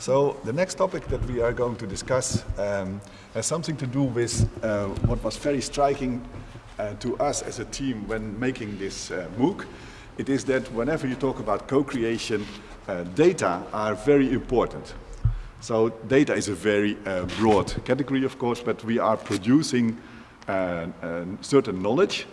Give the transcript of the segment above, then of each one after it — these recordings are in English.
So the next topic that we are going to discuss um, has something to do with uh, what was very striking uh, to us as a team when making this uh, MOOC. It is that whenever you talk about co-creation, uh, data are very important. So data is a very uh, broad category, of course, but we are producing certain knowledge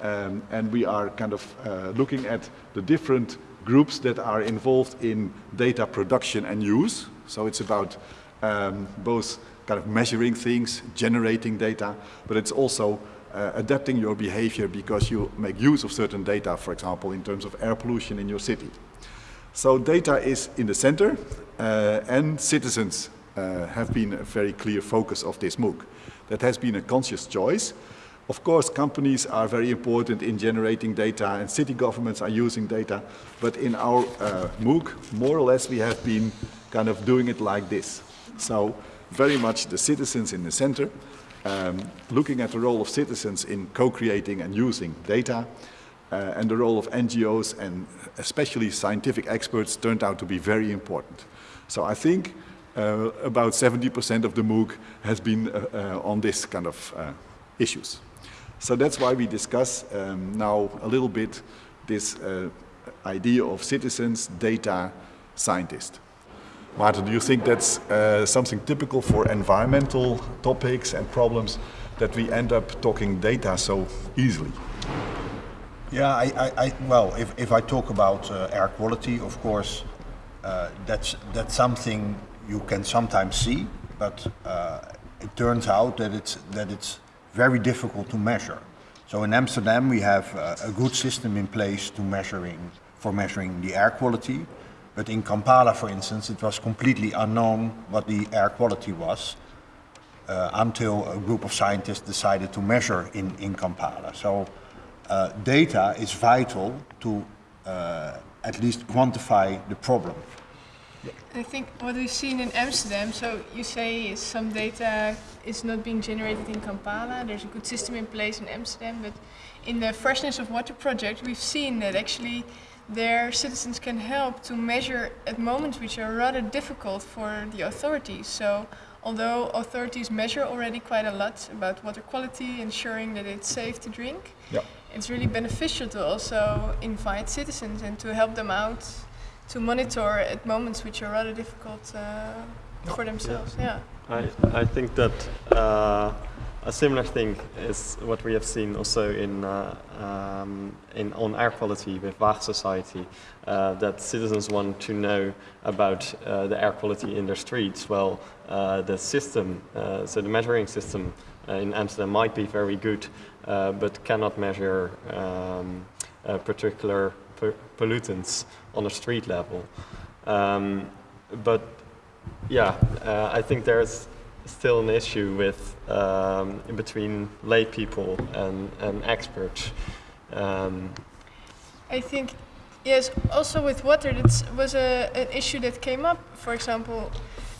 um, and we are kind of looking at the different groups that are involved in data production and use. So it's about um, both kind of measuring things, generating data, but it's also uh, adapting your behavior because you make use of certain data, for example, in terms of air pollution in your city. So data is in the center uh, and citizens uh, have been a very clear focus of this MOOC. That has been a conscious choice of course, companies are very important in generating data and city governments are using data, but in our uh, MOOC, more or less we have been kind of doing it like this. So very much the citizens in the center, um, looking at the role of citizens in co-creating and using data, uh, and the role of NGOs and especially scientific experts turned out to be very important. So I think uh, about 70% of the MOOC has been uh, uh on this kind of uh, issues. So that's why we discuss um, now a little bit this uh, idea of citizens, data, scientist. Martin, do you think that's something typical for environmental topics and problems that we end up talking data so easily? Yeah, I, I, I well, if, if I talk about uh, air quality, of course, uh, that's, that's something you can sometimes see, but uh, it turns out that it's, that it's very difficult to measure. So in Amsterdam we have uh, a good system in place to measuring, for measuring the air quality. But in Kampala, for instance, it was completely unknown what the air quality was uh, until a group of scientists decided to measure in, in Kampala. So uh, data is vital to uh, at least quantify the problem. I think what we've seen in Amsterdam, so you say some data is not being generated in Kampala, there's a good system in place in Amsterdam, but in the Freshness of Water project we've seen that actually their citizens can help to measure at moments which are rather difficult for the authorities. So although authorities measure already quite a lot about water quality, ensuring that it's safe to drink, yep. it's really beneficial to also invite citizens and to help them out to monitor at moments which are rather difficult uh, for themselves. Yeah. yeah. I, I think that uh, a similar thing is what we have seen also in, uh, um, in on air quality with Waag Society, uh, that citizens want to know about uh, the air quality in their streets. Well, uh, the system, so the measuring system in Amsterdam might be very good, but cannot measure um, particular pollutants on a street level. Um, but yeah, uh, I think there's still an issue with um, in between lay people and, and experts. Um, I think yes. Also with water, that was a, an issue that came up. For example,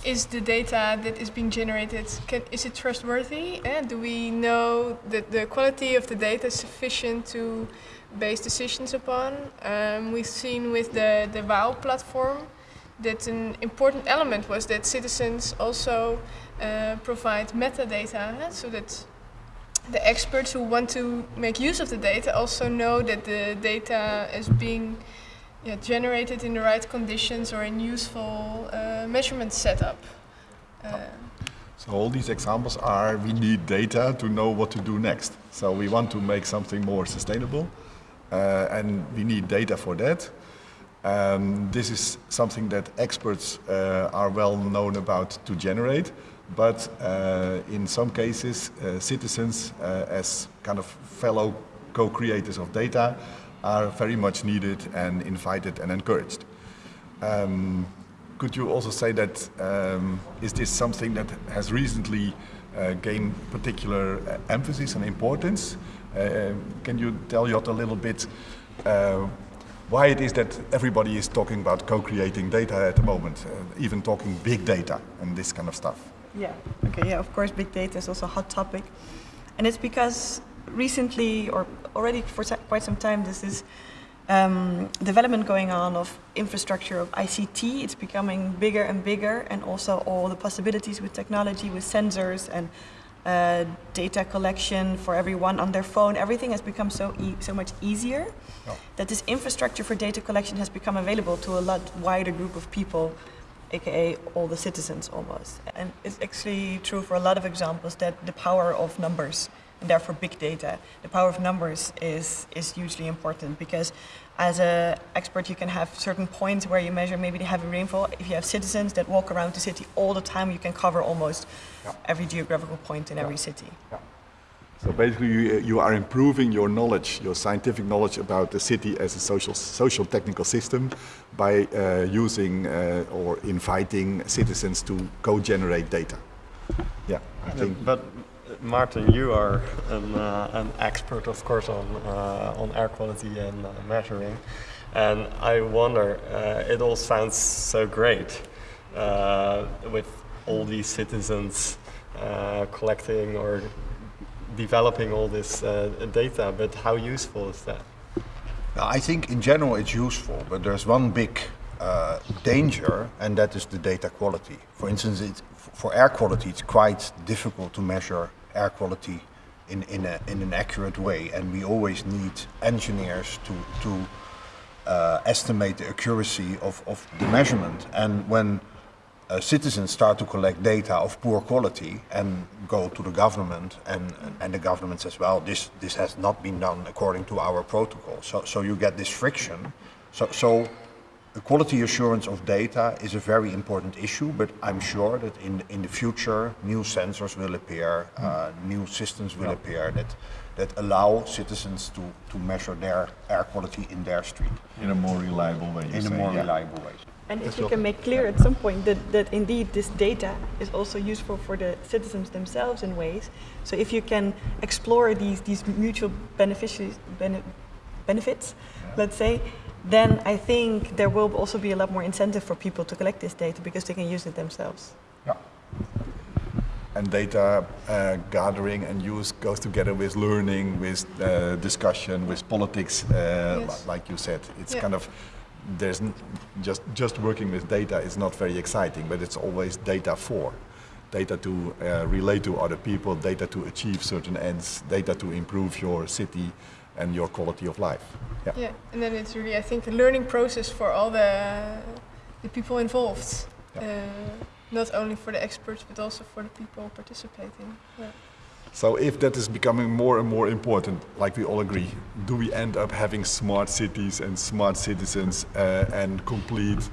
is the data that is being generated can, is it trustworthy? And do we know that the quality of the data is sufficient to base decisions upon. Um, we've seen with the, the WOW platform that an important element was that citizens also uh, provide metadata so that the experts who want to make use of the data also know that the data is being yeah, generated in the right conditions or in useful uh, measurement setup. Uh, so all these examples are we need data to know what to do next. So we want to make something more sustainable. Uh, and we need data for that. Um, this is something that experts uh, are well known about to generate, but uh, in some cases, uh, citizens as kind of fellow co-creators of data are very much needed and invited and encouraged. Um, could you also say that um, is this something that has recently uh, gained particular emphasis and importance? Uh, can you tell Jot a little bit uh, why it is that everybody is talking about co-creating data at the moment, uh, even talking big data and this kind of stuff? Yeah, okay, yeah, of course big data is also a hot topic. And it's because recently, or already for quite some time, this is um, development going on of infrastructure of ICT. It's becoming bigger and bigger, and also all the possibilities with technology, with sensors and uh, data collection for everyone on their phone. Everything has become so e- so much easier Yeah. that this infrastructure for data collection has become available to a lot wider group of people, aka all the citizens almost. And it's actually true for a lot of examples that the power of numbers and therefore big data, the power of numbers is is hugely important because as a expert you can have certain points where you measure maybe the heavy rainfall. If you have citizens that walk around the city all the time, you can cover almost Yeah. every geographical point in every city. Yeah. So basically, you, you are improving your knowledge, your scientific knowledge about the city as a social, social technical system by uh, using uh, or inviting citizens to co-generate data. Yeah, I think. But Martin, you are an, uh, an expert, of course, on uh, on air quality and uh, measuring, and I wonder. Uh, it all sounds so great uh, with all these citizens uh, collecting or developing all this data. But how useful is that? I think in general it's useful, but there's one big uh, danger, and that is the data quality. For instance, for air quality, it's quite difficult to measure air quality in, in, a, in an accurate way, and we always need engineers to, to uh, estimate the accuracy of, of the measurement. And when uh, citizens start to collect data of poor quality and go to the government, and, and the government says, well, this, this has not been done according to our protocol. So, so you get this friction. So, so the quality assurance of data is a very important issue, but I'm sure that in, in the future, new sensors will appear, uh, new systems will appear that, that allow citizens to, to measure their air quality in their street In a more reliable way. you in a more yeah. reliable way. And if we can make clear at some point that, that indeed this data is also useful for the citizens themselves in ways. So if you can explore these, these mutual benefici- bene- benefits, let's say, then I think there will also be a lot more incentive for people to collect this data because they can use it themselves. Yeah. And data uh, gathering and use goes together with learning, with uh, discussion, with politics. Uh, Yes. Like you said, it's Yeah. kind of there's n- just just working with data is not very exciting, but it's always data for, data to uh, relate to other people, data to achieve certain ends, data to improve your city and your quality of life. Yeah. Yeah, and then it's really, I think, a learning process for all the the people involved. Yeah. Uh, not only for the experts, but also for the people participating. Yeah. So if that is becoming more and more important, like we all agree, do we end up having smart cities and smart citizens uh, and complete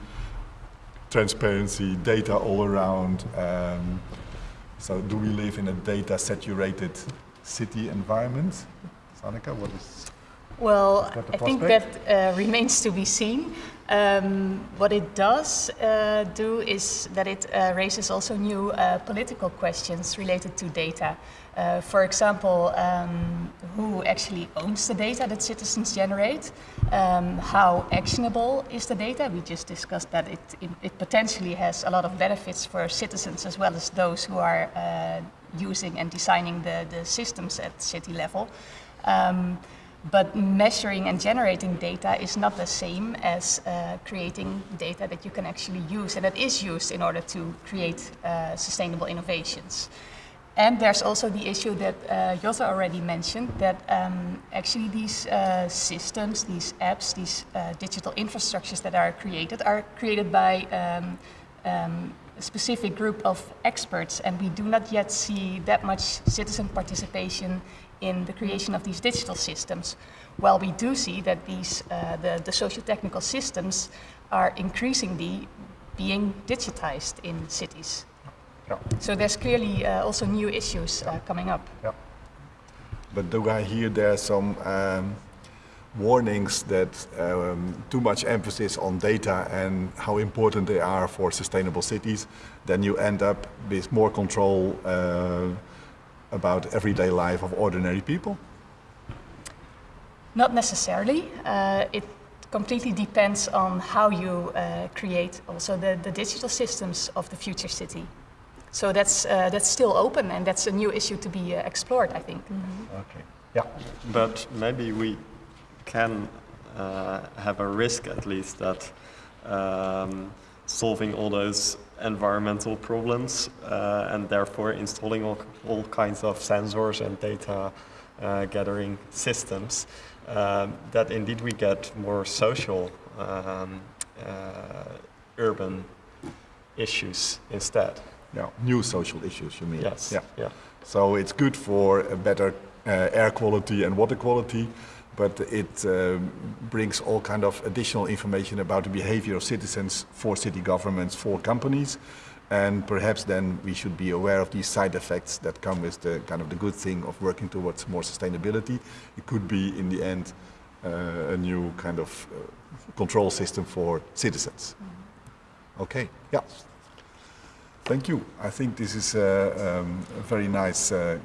transparency, data all around? Um, so do we live in a data saturated city environment? Sanika, what is? Well, I think that uh, remains to be seen. Um, what it does uh, do is that it uh, raises also new uh, political questions related to data. Uh, for example, um, who actually owns the data that citizens generate? Um, how actionable is the data? We just discussed that it, it, it potentially has a lot of benefits for citizens as well as those who are uh, using and designing the, the systems at city level. Um, but measuring and generating data is not the same as uh, creating data that you can actually use and that is used in order to create uh, sustainable innovations. And there's also the issue that uh, Jota already mentioned that um, actually these uh, systems, these apps, these uh, digital infrastructures that are created are created by um, um, a specific group of experts, and we do not yet see that much citizen participation in the creation of these digital systems. While we do see that these, uh, the, the socio-technical systems are increasingly being digitized in cities. Yeah. So there's clearly uh, also new issues uh, coming up. Yeah. But do I hear there are some um, warnings that um, too much emphasis on data and how important they are for sustainable cities, then you end up with more control uh, about everyday life of ordinary people? Not necessarily. Uh, it completely depends on how you uh, create also the, the digital systems of the future city. So that's, uh, that's still open and that's a new issue to be uh, explored, I think. Okay. Yeah. But maybe we can uh, have a risk at least that um, solving all those environmental problems uh, and therefore installing all, all kinds of sensors and data uh, gathering systems, um, that indeed we get more social um, uh, urban issues instead. Yeah, new social issues, you mean? Yes. Yeah. Yeah. So it's good for a better uh, air quality and water quality, but it um, brings all kind of additional information about the behavior of citizens for city governments, for companies, and perhaps then we should be aware of these side effects that come with the kind of the good thing of working towards more sustainability. It could be in the end uh, a new kind of uh, control system for citizens. Okay, yeah. Thank you. I think this is a, um, a very nice uh,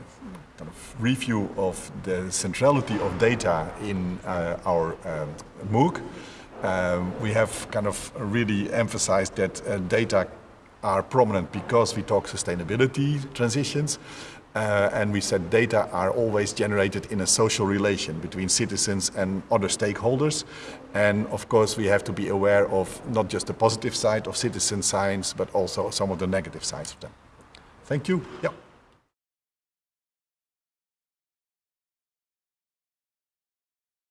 kind of review of the centrality of data in uh, our um, MOOC. Um, we have kind of really emphasized that uh, data are prominent because we talk sustainability transitions. Uh, and we said data are always generated in a social relation between citizens and other stakeholders. And of course, we have to be aware of not just the positive side of citizen science, but also some of the negative sides of them. Thank you. Yeah.